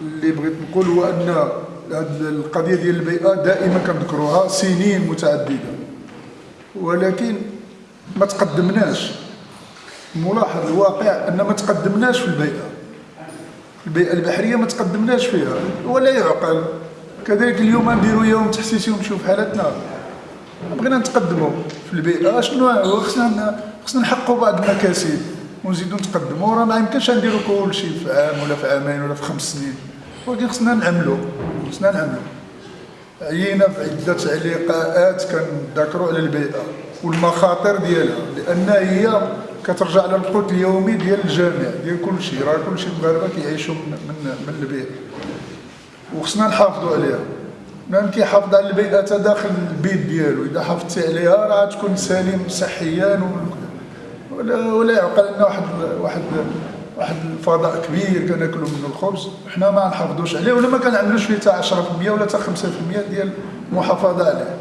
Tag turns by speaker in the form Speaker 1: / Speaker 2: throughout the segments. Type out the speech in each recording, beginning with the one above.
Speaker 1: اللي بغيت نقول هو أن هذه القضية ديال البيئة دائما كنذكروها سنين متعددة. ولكن ما تقدمناش. ملاحظ الواقع أن ما تقدمناش في البيئة. البيئة البحرية ما تقدمناش فيها. ولا يعقل. كذلك اليوم نديروا يوم تحسيسي ونمشيو في حالتنا. بغينا نتقدموا في البيئة. شنو خصنا خصنا نحققوا بعض المكاسب. ونزيدوا نتقدموا راه ما يمكنش نديروا كل شيء في عام ولا في عامين ولا في خمس سنين. ولكن خصنا نعملوا خصنا نعملوا عيينا في عدة علقاءات كنذكروا على البيئة والمخاطر ديالها. لأن هي كترجع للقوت اليومي ديال الجامع ديال كل شيء. راه كل شيء المغاربه كيعيشوا من, من, من البيئة. وخصنا نحافظوا عليها. من كيحافظ على البيئة داخل البيت ديالو. إذا حافظتي عليها راه تكون سليم صحيا ولا ولا يعقل ان واحد واحد واحد الفضاء كبير كناكلوا منه الخبز. حنا ما نحافظوش عليه ولا ما كنعملوش فيه حتى 10% ولا حتى 5% ديال المحافظة عليه.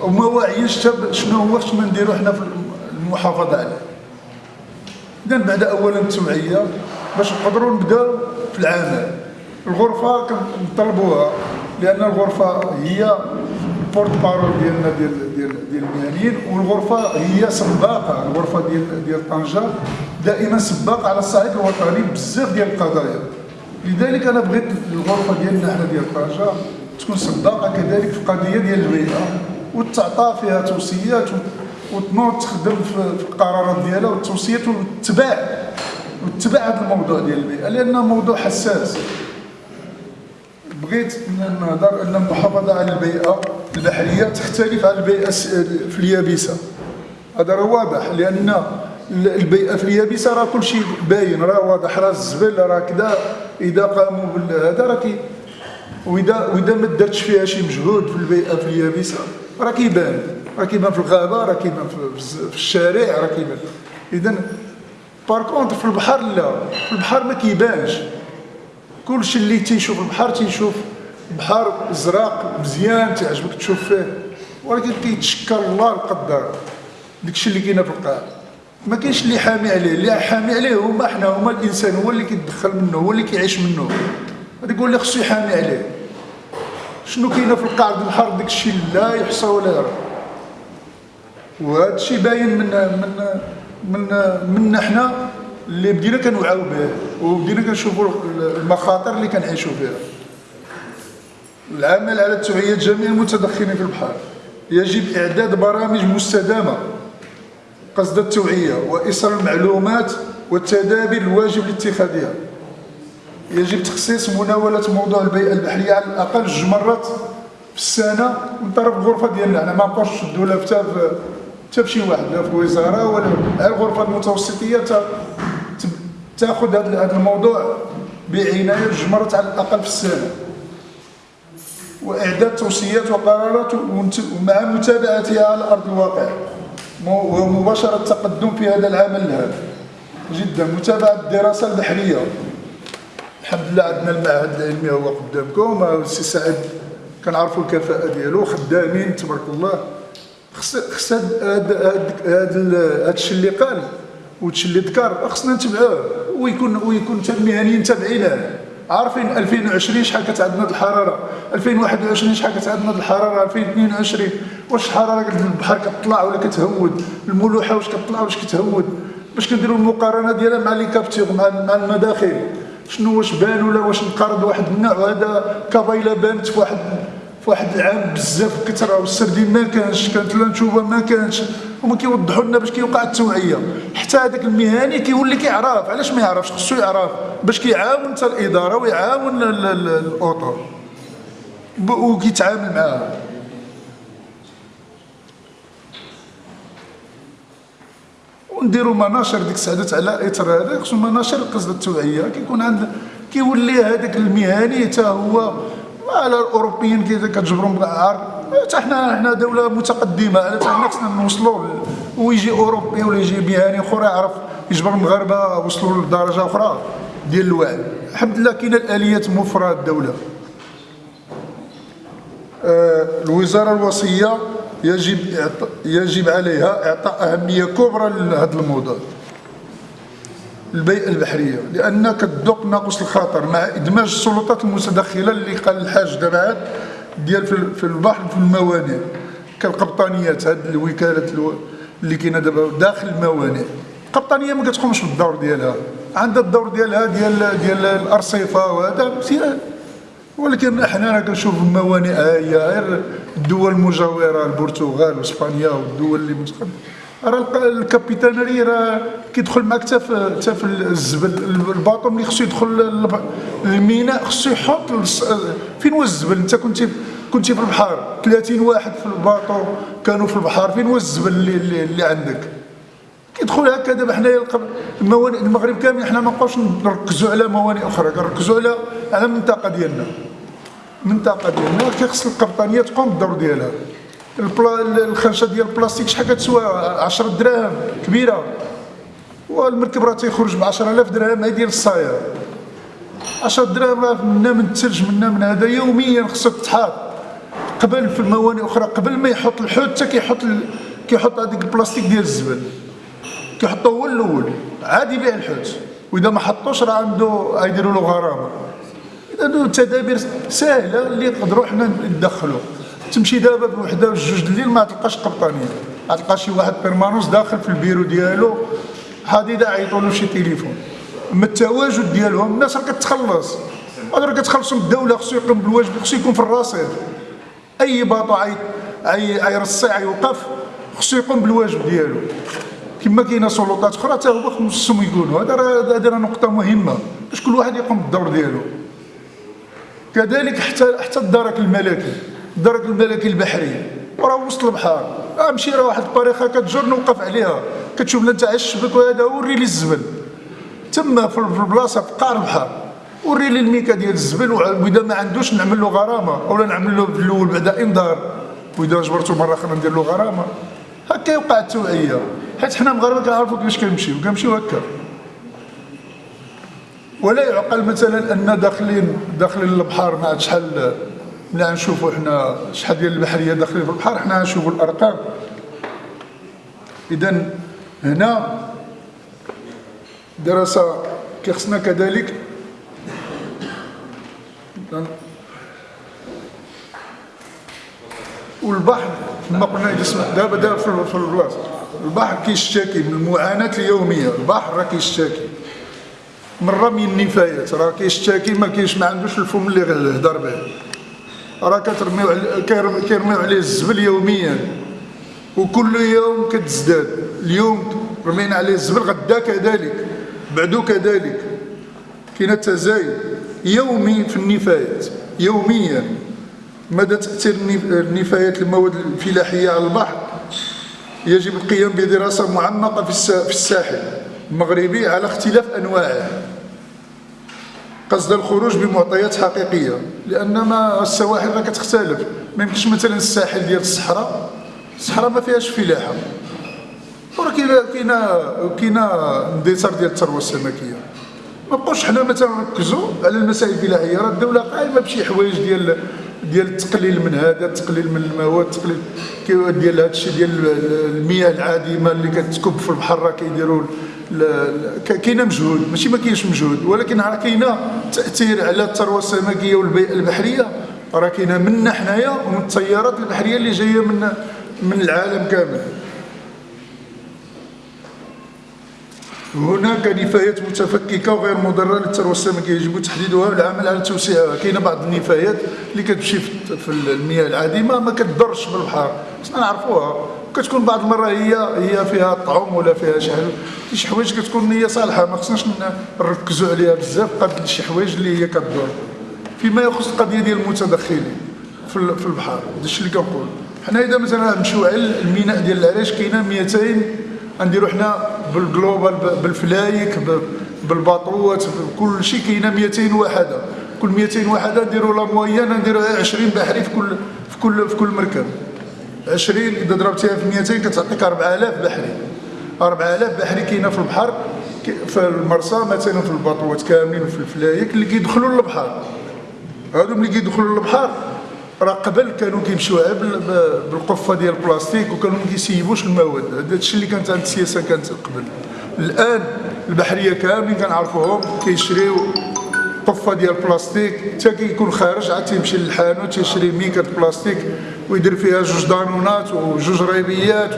Speaker 1: وما واعيينش شنو هو خصنا نديرو حنا في المحافظة عليه. إذا بعد أولا التوعية باش نقدروا نبداو في العمل. الغرفة كنطلبوها لأن الغرفة هي بورت بارول ديالنا ديال ديال ديال المهنيين والغرفة هي سباقة الغرفة ديال ديال طنجة دائما سباقة على الصعيد الوطني بزاف ديال القضايا. لذلك أنا بغيت الغرفة ديالنا حنا ديال طنجة تكون سباقة كذلك في القضية ديال البيئه وتعطى فيها توصيات وتنوض تخدم في القرارات ديالها والتوصيات وتتبع وتتبع هذا الموضوع ديال البيئه لأنه موضوع حساس. بغيت نهضر إن المحافظة على البيئة البحريه تختلف عن البيئة في اليابسة. هذا راه واضح لأن البيئة في اليابسة راه كل شيء باين راه واضح راه الزبل راه كذا إذا قاموا بهذا راه كي واذا وإذا ما درتش فيها شي مجهود في البيئة في اليابسة راه كيبان. راه كيبان في الغابة راه كيبان في الشارع راه كيبان. إذا par contre في البحر لا. في البحر ما كيبانش. كلشي اللي تيشوف البحر تيشوف بحر ازرق مزيان تعجبك تشوف فيه. ولكن كيتشكر الله القدار داكشي اللي كاين في القاع. ما كاينش اللي حامي عليه. اللي حامي عليه هما حنا هما الإنسان هو اللي كيدخل منه هو اللي كيعيش منه. هذاك هو اللي خصو يحامي عليه. شنو كاين في القاع ديال البحر؟ داكشي لا يحصى ولا يرى. وهذا الشيء باين من من من منا حنا. اللي بدينا كنوعاو به وبدينا كنشوفوا المخاطر اللي كنعيشوا فيها. العمل على توعية جميع المتدخلين في البحر. يجب إعداد برامج مستدامة. قصد التوعية وإيصال المعلومات والتدابير الواجب لاتخاذها يجب تخصيص مناولة موضوع البيئة البحرية على الأقل جوج مرات في السنة من طرف الغرفة ديالنا. أنا ما نبقاوش نشدو لها حتى شي واحد لا في الوزارة ولا الغرفة المتوسطية تاخذ هذا الموضوع بعناية جوج مرات على الأقل في السنة. وإعداد توصيات وقرارات ومع متابعتها على أرض الواقع. ومباشرة التقدم في هذا العمل هذا جدا. متابعة الدراسة البحرية. الحمد لله عندنا المعهد العلمي هو قدامكم. السي سعد كنعرفوا الكفاءة ديالو. خدامين تبارك الله. خص خص هذا الشيء اللي قال وهادشي اللي ذكر خصنا نتبعوه. ويكون ويكون المهنيين تابعين عارفين 2020 شحال كتعدنا الحرارة؟ 2021 شحال كتعدنا الحرارة؟ 2022 واش الحرارة البحر كتطلع ولا كتهود؟ الملوحة واش كتطلع واش كتهود؟ باش كنديروا المقارنة ديالها مع لي كابتور مع المداخل. شنو واش بان ولا واش نقارض واحد النوع؟ هذا كفايله بانت في واحد واحد العام بزاف كثره والسردين ما كانش كانت الانشوبه ما كانش. هما كيوضحوا لنا باش كيوقع التوعية. حتى هذاك المهني كيولي كيعرف. علاش ما يعرفش؟ خصو يعرف. باش كيعاون حتى الإدارة ويعاون الاوطو وكيتعامل معاها. ونديروا مناشر ديك السعادات على اثر هذا. خصو مناشر قصد التوعية. كيكون عند كيولي هذاك المهني حتى هو على الأوروبيين كي كتجبرهم بالعار. حتى حنا حنا دولة متقدمة. حتى حنا خصنا نوصلوا ويجي أوروبي ولا يجي مهني اخر يعرف يجبر المغاربه وصلوا لدرجة أخرى ديال الوعي. الحمد لله كاينة الآليات موفرة الدولة. آه الوزارة الوصية يجب يجب عليها إعطاء أهمية كبرى لهذا الموضوع. البيئة البحرية. لأن كتذوق ناقص الخطر. مع إدماج السلطات المتدخلة اللي قال الحاج دابا ديال في البحر في الموانئ. كالقبطانيات هاد الوكالات اللي كاينة دابا داخل الموانئ. القبطانية ما كتقومش بالدور ديالها. عندها الدور ديالها ديال ديال الأرصفة وهذا مزيان. ولكن إحنا كنشوف الموانئ هي غير الدول المجاورة البرتغال وإسبانيا والدول اللي متقدمة. راه ال capitainerie راه كيدخل معك حتى في حتى في الزبل ال bateau ملي خصو يدخل الميناء خصو يحط فين هو الزبل انت كنتي كنتي في البحر. 30 واحد في ال bateau كانوا في البحر. فين هو الزبل اللي, اللي, اللي عندك؟ كيدخل هكا. دابا حنايا الموانئ المغرب كامل حنا ما نبقاوش نركزوا على موانئ أخرى. كنركزوا على على المنطقة ديالنا. المنطقة ديالنا كيخص القبطانية تقوم بالدور ديالها. الخنشه ديال البلاستيك شحال كتسوى؟ 10 دراهم كبيرة. والمركب راه تيخرج ب 10000 درهم هي ديال الصاير. 10 دراهم راه منا من الثلج منا من هذا يوميا خصك تحاط. قبل في الموانئ أخرى قبل ما يحط الحوت حتى كيحط كيحط هذيك البلاستيك ديال الزبل. كيحطوه هو الأول عادي يبيع الحوت. وإذا ما حطوش راه عنده يديروا له غرامة. إذا تدابير سهلة اللي نقدروا حنا ندخلوا تمشي دابا بوحده جوج الليل ما تلقاش قبطانية. تلقى شي واحد بيرمانوس داخل في البيرو ديالو. حديده عيطوا له شي تليفون. أما التواجد ديالهم الناس راه كتخلص. راه كتخلصوا الدولة خصو يقوم بالواجب خصو يكون في الرصيد. أي باطو عي عي يرصي يوقف خصو يقوم بالواجب ديالو. كما كاينة سلطات أخرى حتى هو خصهم يكونوا هذا راه هذه نقطة مهمة. باش كل واحد يقوم بالدور ديالو. كذلك حتى حتى الدرك الملكي. الدرك الملكي البحري. وراه وسط البحر. امشي راه واحد الطريقة كتجر نوقف عليها. كتشوف انت على الشبك وهذا وري لي الزبل. تما في البلاصة في قعر البحر. وري لي الميكا ديال الزبل وإذا ما عندوش نعمل له غرامة. أولا نعمل له في الأول بعدا إنذار. وإذا جبرته مرة أخرى ندير له غرامة. هكا يوقع التوعية. حيت حنا مغاربه كنعرفوا كيفاش كنمشيو. كنمشيو هكا. ولا يعقل مثلا أن داخلين داخلين البحر عاد شحال ملي نشوفوا حنا شحال ديال البحرية داخلين في البحر حنا نشوفوا الأرقام. اذا هنا دراسة كيخصنا كذلك. والبحر كما قلنا دابا دابا في البلاصه البحر كيشتكي من المعاناه اليومية. البحر راه كيشتكي. من رمي النفايات راه كيشتكي ما كاينش ما عندوش الفم اللي يهضر به. راه كترميو كيرميو عليه الزبل يوميا. وكل يوم كتزداد. اليوم رمينا عليه الزبل غدا كذلك بعدو كذلك. كاين تزايد يومي في النفايات. يوميا. مدى تاثير النفايات؟ المواد الفلاحية على البحر. يجب القيام بدراسة معمقة في الساحل. المغربي على اختلاف انواعه قصد الخروج بمعطيات حقيقية لأن ما السواحل راه كتختلف ما يمكنش مثلا الساحل ديال الصحراء الصحراء ما فيهاش فلاحة. وراه كاينة كاينة كاينة اندثار ديال الثروة السمكية. ما بقوش حنا مثلا نركزوا على المسائل الفلاحيه راه الدولة قايمة بشي حوايج ديال ديال التقليل من هذا التقليل من المواد التقليل ديال هذا الشيء ديال المياه العادمه اللي كتكب في البحر راه كيديروا كاينة مجهود ماشي ما كاينش مجهود ولكن راه كاينة تأثير على الثروة السمكية والبيئه البحرية. راه كاينة منا حنايا ومن التيارات البحرية اللي جاية من من العالم كامل. هناك نفايات متفككة وغير مضرة للثروة السمكية يجب تحديدها والعمل على توسيعها كاينة بعض النفايات اللي كتمشي في المياه العادمه ما كتضرش بالبحر. خصنا نعرفوها. كتكون بعض المرة هي هي فيها طعم ولا فيها شي حاجة. شي حوايج كتكون هي صالحة ما خصناش نركزوا عليها بزاف. قد شي حوايج اللي هي كتضر فيما يخص القضية ديال المتدخلين في في البحر. الشيء اللي كنقول. حنا إذا مثلا نمشيو على الميناء ديال العريش كاينة 200 غنديروا حنا بال global بالفلايك بالباطوات بكل شيء كاينة 200 وحده كل 200 وحده نديروا la moyenne نديروا 20 بحري في كل في كل في كل مركب. 20 إذا ضربتيها في 200 كتعطيك 4000 بحري. 4000 بحري كاينة في البحر في المرسى مثلا في الباطوات كاملين وفي الفلايك اللي كيدخلوا للبحر. هادو ملي كيدخلوا للبحر راه قبل كانوا كيمشيو بالقفة ديال البلاستيك وكانوا ما كيسيبوش المواد. هذا الشيء اللي كانت عند السياسة كانت قبل. الآن البحرية كاملين كنعرفوهم كيشريو القفة ديال البلاستيك حتى كيكون خارج عاد تيمشي للحانوت تيشري ميكة بلاستيك ويدير فيها جوج دانونات وجوج ريبيات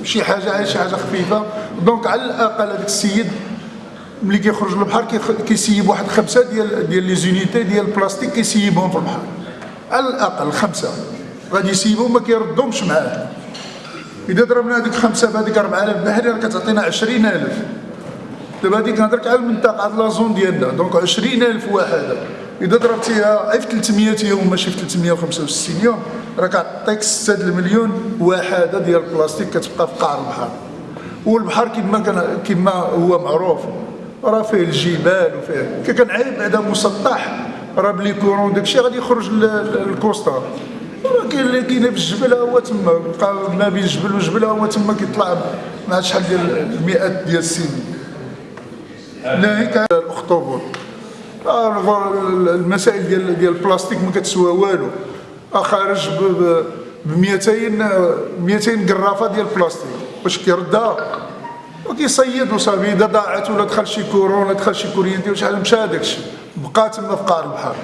Speaker 1: وشي حاجة شي حاجة خفيفة. donc على الأقل هذاك السيد ملي كيخرج للبحر كيسيب واحد خمسة ديال ديال les unités ديال البلاستيك كيسيبهم في البحر. على الأقل خمسة. غادي يسيبهم ما كيردهمش معاه. إذا ضربنا هذيك خمسة بهذيك 4000 بحري راه كتعطينا 20000 دابا هذيك نهضرك على المنطقة على la zone ديالنا. Donc 20000 واحد إذا ضربتيها في 300 يوم ماشي في 365 يوم راه كتعطيك 6 المليون واحدة ديال البلاستيك كتبقى في قاع البحر. والبحر كما كان كما هو معروف راه فيه الجبال وفيه كي كنعيب بعدا مسطح راه بلي كورون داكشي غادي يخرج للكوستا راه كاين اللي كاين في الجبل هو تما. بقى ما بين الجبل والجبل هو تما كيطلع مع شحال ديال المئات ديال السنين. ناهيك الاخطبوط آه، المسائل ديال ديال البلاستيك ما كتسوى والو. آه، خارج ب 200 200 قرافه ديال البلاستيك. واش كيردها وكيصيد وصافي. إذا ضاعت ولا دخل شي كورون ولا دخل شي كورينتي ولا مشى هذاك الشيء بقى تما في قاع البحر.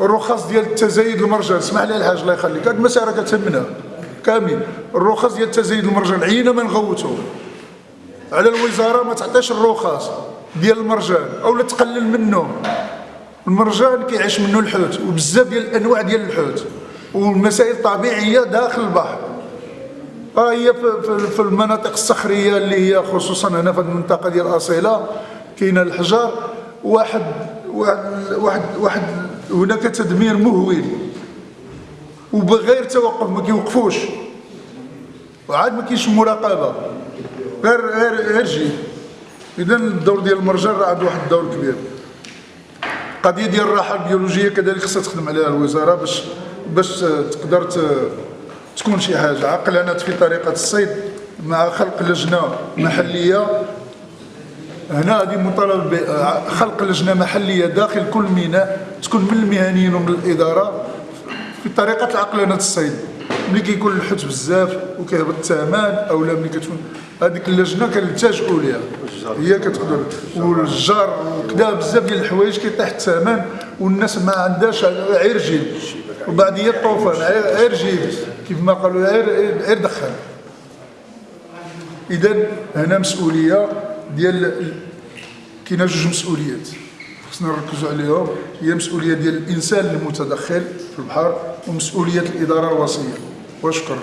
Speaker 1: الرخص ديال التزايد المرجان. اسمح لي الحاج الله يخليك. هاد المسألة كتهمنا. كامل. الرخص ديال التزايد المرجان. عينا ما نغوتو. على الوزارة ما تعطيش الرخص ديال المرجان اولا تقلل منه. المرجان كيعيش منه الحوت وبزاف ديال الأنواع ديال الحوت والمسائل طبيعيه داخل البحر. ها هي في المناطق الصخرية اللي هي خصوصا هنا في المنطقة ديال أصيلة كاين الحجر. واحد واحد واحد, واحد هناك تدمير مهول. وبغير توقف ما كيوقفوش. وعاد ما كاينش مراقبة. غير غير غير جي اذا الدور ديال المرجان راه عنده واحد الدور كبير. القضية ديال الراحة البيولوجية كذلك خصها تخدم عليها الوزارة باش باش تقدر تكون شي حاجة. عقلنت في طريقة الصيد مع خلق لجنة محلية. هنا هذه مطالبة خلق لجنة محلية داخل كل ميناء تكون من المهنيين ومن الإدارة. في طريقة عقلنه الصيد. ملي كيكون الحوت بزاف وكيهبط الثمن أو لا ملي كتكون هذيك اللجنة كنلتجئوا ليها. هي كتقدر. والجار وكذا بزاف ديال الحوايج كيطيح الثمن والناس ما عندهاش غير جيب. وبعد هي الطوفان غير جيب. كيف ما قالوا غير دخل. اذا هنا مسؤولية ديال كاينة جوج مسؤوليات. خصنا نركزوا عليهم. هي مسؤولية ديال الإنسان المتدخل في البحر ومسؤولية الإدارة الوصية. Пошкар